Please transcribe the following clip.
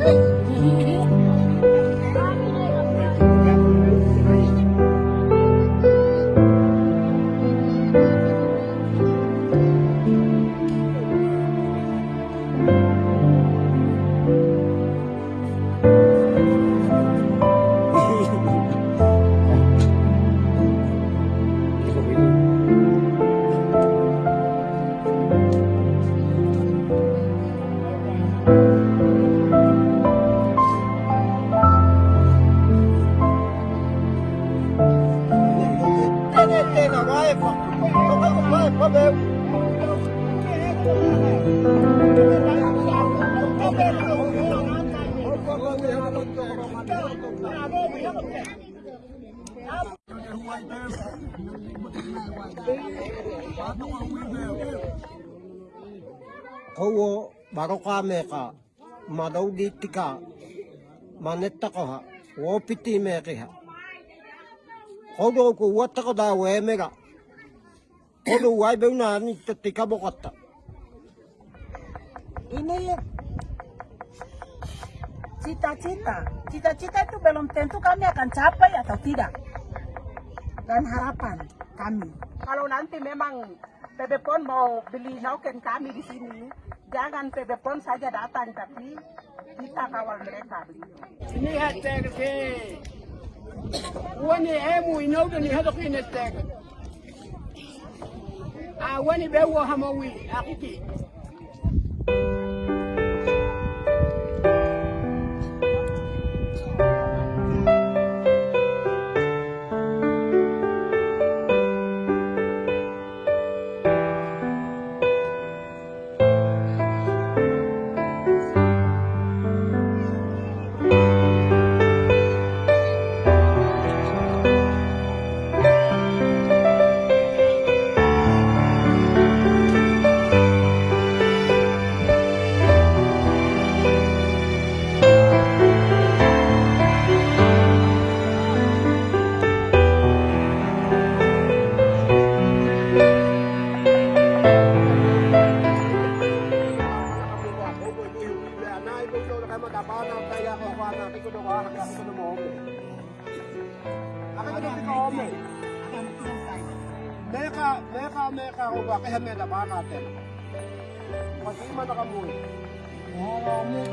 嗯。Kawo baro kame ka madaw diti ka maneta ko ha wopiti me ka ha kodo ko watta ko da we me ga kodo wai be na ni tika bokata ini cita-cita. Cita-cita itu belum tentu kami akan capai atau tidak. Dan harapan kami. Kalau nanti memang PB PON mau beli noken kami di sini jangan PB PON saja datang tapi kita kawal mereka Ini hashtag ke wani emu inauda ni hada ku ina tag awani be wo hamowi akiki kami karuba kaya may laban natin. Pag-iman na kamoy. Maraming.